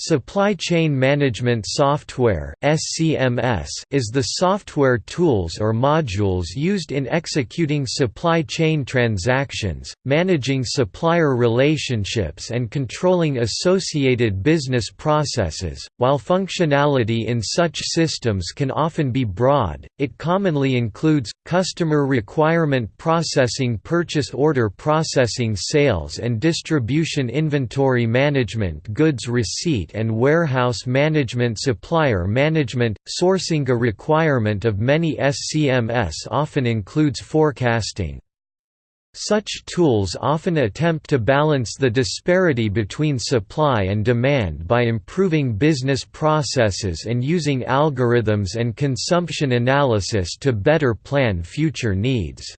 Supply Chain Management Software (SCMS) is the software tools or modules used in executing supply chain transactions, managing supplier relationships and controlling associated business processes. While functionality in such systems can often be broad, it commonly includes customer requirement processing, purchase order processing, sales and distribution inventory management, goods receipt and warehouse management supplier management, sourcing a requirement of many SCMS often includes forecasting. Such tools often attempt to balance the disparity between supply and demand by improving business processes and using algorithms and consumption analysis to better plan future needs.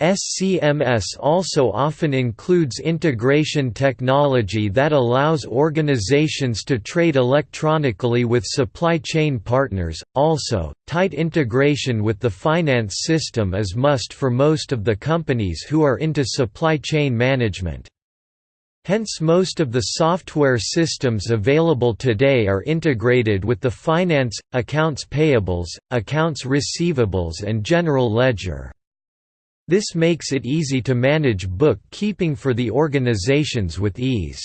SCMS also often includes integration technology that allows organizations to trade electronically with supply chain partners. Also, tight integration with the finance system is must for most of the companies who are into supply chain management. Hence most of the software systems available today are integrated with the finance, accounts payables, accounts receivables and general ledger. This makes it easy to manage bookkeeping for the organizations with ease.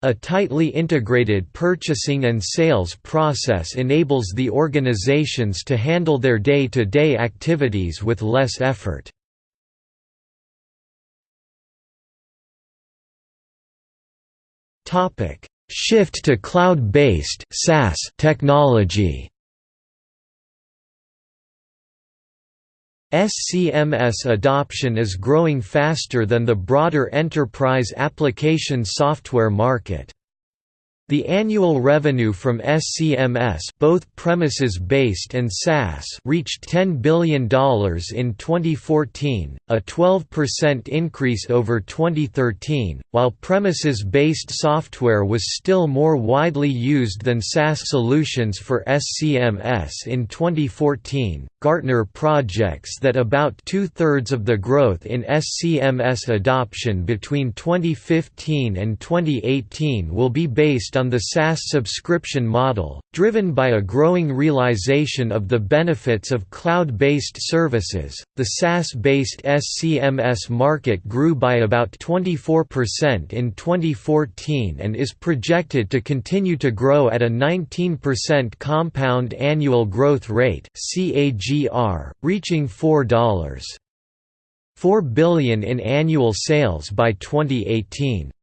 A tightly integrated purchasing and sales process enables the organizations to handle their day-to-day -day activities with less effort. Shift to cloud-based technology SCMS adoption is growing faster than the broader enterprise application software market. The annual revenue from SCMS both premises-based and SaaS reached $10 billion in 2014, a 12% increase over 2013, while premises-based software was still more widely used than SaaS solutions for SCMS in 2014. Gartner projects that about two-thirds of the growth in SCMS adoption between 2015 and 2018 will be based on the SaaS subscription model, driven by a growing realization of the benefits of cloud-based services. The SaaS-based SCMS market grew by about 24% in 2014 and is projected to continue to grow at a 19% compound annual growth rate (CAGR), reaching $4. 4 billion in annual sales by 2018.